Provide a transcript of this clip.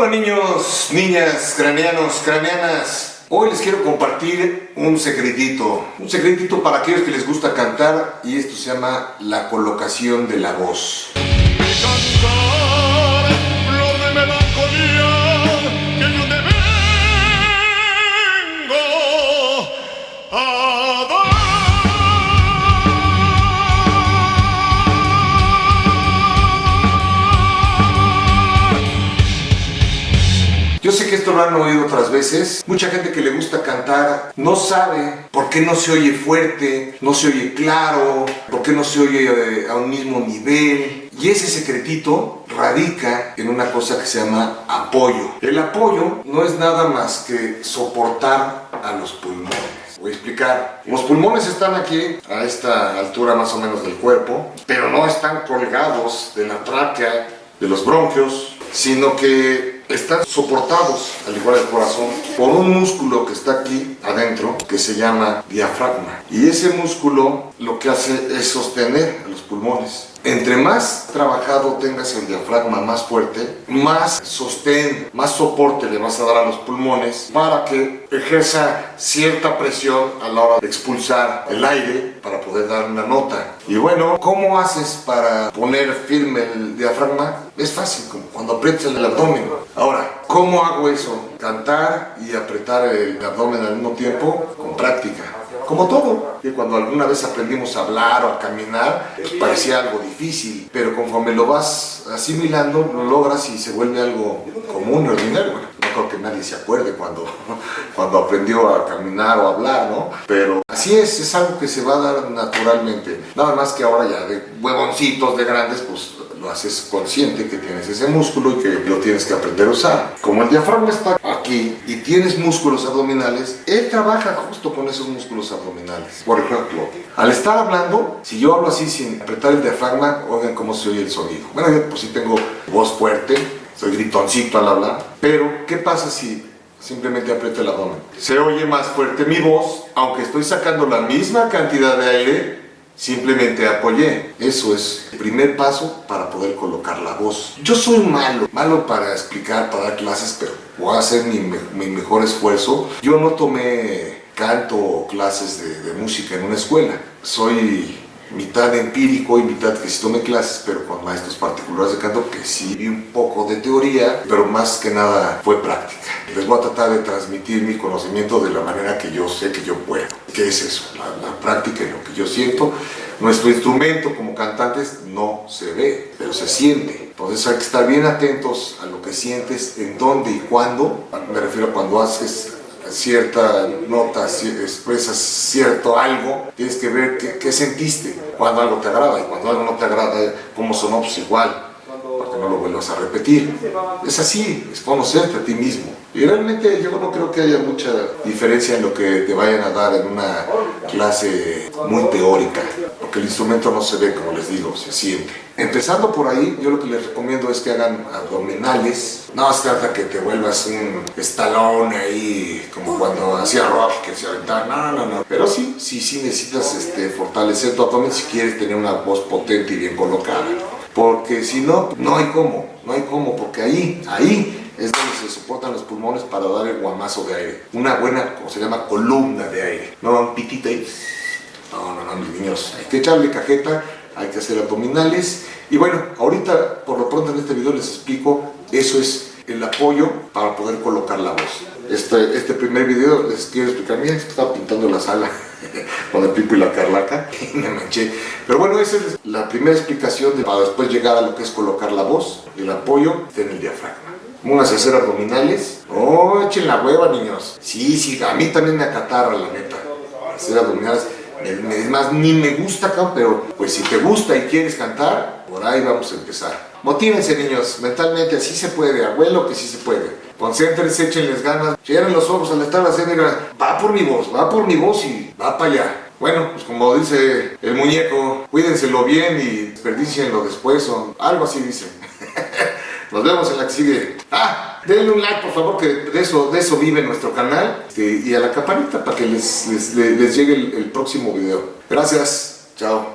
Hola niños, niñas, craneanos, craneanas. Hoy les quiero compartir un secretito. Un secretito para aquellos que les gusta cantar y esto se llama la colocación de la voz. Yo sé que esto lo han oído otras veces. Mucha gente que le gusta cantar no sabe por qué no se oye fuerte, no se oye claro, por qué no se oye eh, a un mismo nivel. Y ese secretito radica en una cosa que se llama apoyo. El apoyo no es nada más que soportar a los pulmones. Voy a explicar. Los pulmones están aquí, a esta altura más o menos del cuerpo, pero no están colgados de la tráquea, de los bronquios, sino que están soportados, al igual el corazón, por un músculo que está aquí adentro, que se llama diafragma. Y ese músculo lo que hace es sostener a los pulmones. Entre más trabajado tengas el diafragma más fuerte, más sostén, más soporte le vas a dar a los pulmones para que ejerza cierta presión a la hora de expulsar el aire para poder dar una nota. Y bueno, ¿cómo haces para poner firme el diafragma? Es fácil, como cuando aprietas el abdomen. Ahora, ¿cómo hago eso? Cantar y apretar el abdomen al mismo tiempo con práctica. Como todo, que cuando alguna vez aprendimos a hablar o a caminar, pues parecía algo difícil, pero conforme lo vas asimilando, lo logras y se vuelve algo común, ordinario. Bueno, no creo que nadie se acuerde cuando, cuando aprendió a caminar o a hablar, ¿no? Pero así es, es algo que se va a dar naturalmente. Nada más que ahora ya de huevoncitos, de grandes, pues lo haces consciente que tienes ese músculo y que lo tienes que aprender a usar. Como el diafragma está aquí y tienes músculos abdominales, él trabaja justo con esos músculos abdominales. Por ejemplo, al estar hablando, si yo hablo así sin apretar el diafragma, oigan cómo se oye el sonido. Bueno, yo pues sí tengo voz fuerte, soy gritoncito al hablar, pero ¿qué pasa si simplemente aprieto el abdomen? Se oye más fuerte mi voz, aunque estoy sacando la misma cantidad de aire, simplemente apoyé. Eso es el primer paso para poder colocar la voz. Yo soy malo, malo para explicar, para dar clases, pero voy a hacer mi, mi mejor esfuerzo. Yo no tomé canto o clases de, de música en una escuela. Soy mitad empírico y mitad que sí tomé clases, pero con maestros particulares de canto que sí vi un poco de teoría, pero más que nada fue práctica. Les voy a tratar de transmitir mi conocimiento de la manera que yo sé que yo puedo. ¿Qué es eso? La, la práctica y lo que yo siento. Nuestro instrumento como cantantes no se ve, pero se siente. Entonces hay que estar bien atentos a lo que sientes, en dónde y cuándo. Me refiero a cuando haces cierta nota, expresas cierto algo, tienes que ver qué, qué, sentiste, cuando algo te agrada y cuando algo no te agrada, cómo sonó, igual, para que no lo vuelvas a repetir. Es así, es conocerte a ti mismo. Y realmente yo no creo que haya mucha diferencia en lo que te vayan a dar en una clase muy teórica, porque el instrumento no se ve, como les digo, se siente. Empezando por ahí, yo lo que les recomiendo es que hagan abdominales. No se trata que te vuelvas un estalón ahí, como cuando hacía rock, que se aventaba, no, no, no. Pero sí, sí, sí necesitas este, fortalecer tu abdomen si quieres tener una voz potente y bien colocada. Porque si no, no hay cómo, no hay cómo, porque ahí, ahí es donde se soportan los pulmones para dar el guamazo de aire. Una buena, como se llama, columna de aire. No un pitito ahí. No, no, no, mis niños. Hay que echarle cajeta, hay que hacer abdominales. Y bueno, ahorita, por lo pronto en este video les explico, eso es el apoyo para poder colocar la voz. Este, este primer video les quiero explicar, miren, estaba pintando la sala con el pipo y la carlaca me manché. Pero bueno, esa es la primera explicación de, para después llegar a lo que es colocar la voz, el apoyo en el diafragma. Vamos a hacer abdominales. Oh, echen la hueva, niños. Sí, sí, a mí también me acatarra, la neta. Hacer abdominales. Es más, ni me gusta pero pues si te gusta y quieres cantar, por ahí vamos a empezar. Motívense, niños. Mentalmente, así se puede. Abuelo, que sí se puede. Concéntrense, échenles ganas. Cierren los ojos al estar haciendo va por mi voz, va por mi voz y va para allá. Bueno, pues como dice el muñeco, cuídenselo bien y desperdicienlo después o algo así dice. Nos vemos en la que sigue. Ah, denle un like por favor, que de eso, de eso vive nuestro canal. Este, y a la campanita para que les, les, llegue el próximo video. Gracias. Chao.